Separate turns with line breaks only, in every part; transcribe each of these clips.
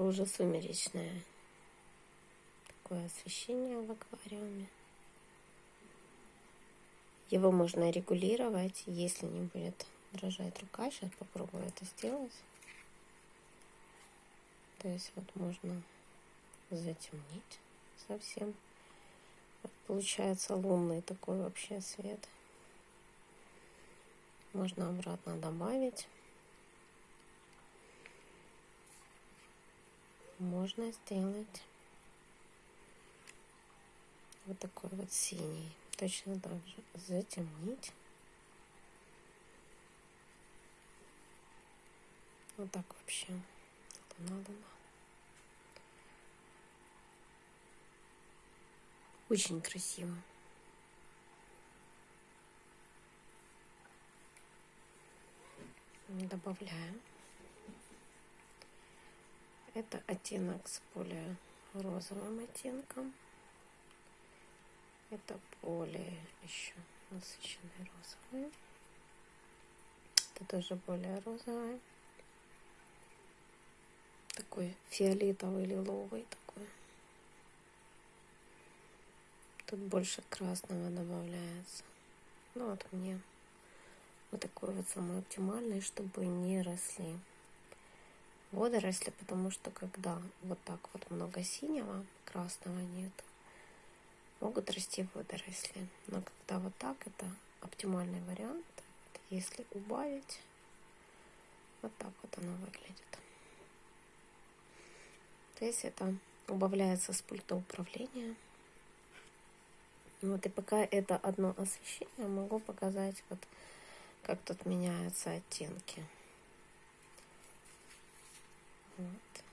Это уже сумеречное такое освещение в аквариуме. Его можно регулировать, если не будет дрожать рука. Сейчас попробую это сделать. То есть вот можно затемнить совсем. Вот получается лунный такой вообще свет. Можно обратно добавить. Можно сделать вот такой вот синий. Точно так же затемнить. Вот так вообще. Луна, луна. Очень красиво. Добавляем. Это оттенок с более розовым оттенком. Это более еще насыщенный розовый. Это тоже более розовый. Такой фиолетовый, лиловый такой. Тут больше красного добавляется. Ну вот мне вот такой вот самый оптимальный, чтобы не росли водоросли, потому что когда вот так вот много синего, красного нет, могут расти водоросли. Но когда вот так, это оптимальный вариант. Если убавить, вот так вот оно выглядит. То есть это убавляется с пульта управления. Вот и пока это одно освещение, могу показать вот как тут меняются оттенки. Вот.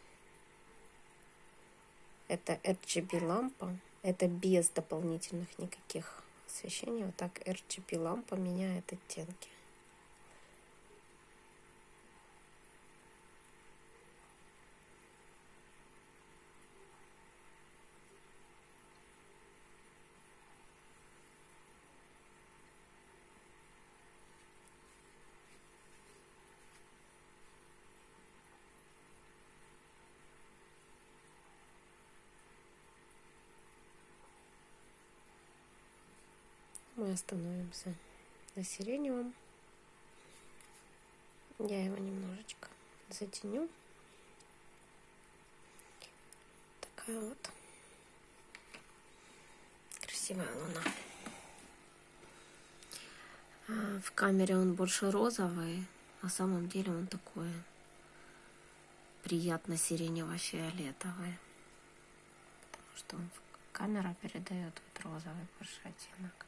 Это RGB лампа. Это без дополнительных никаких освещений. Вот так RGB лампа меняет оттенки. Мы остановимся на сиреневом. Я его немножечко затеню. Такая вот красивая луна. А в камере он больше розовый, на самом деле он такой приятно сиренево-фиолетовый. Потому что камера передает вот розовый больше оттенок.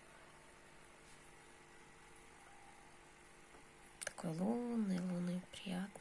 Такой лунный, лунный, приятный.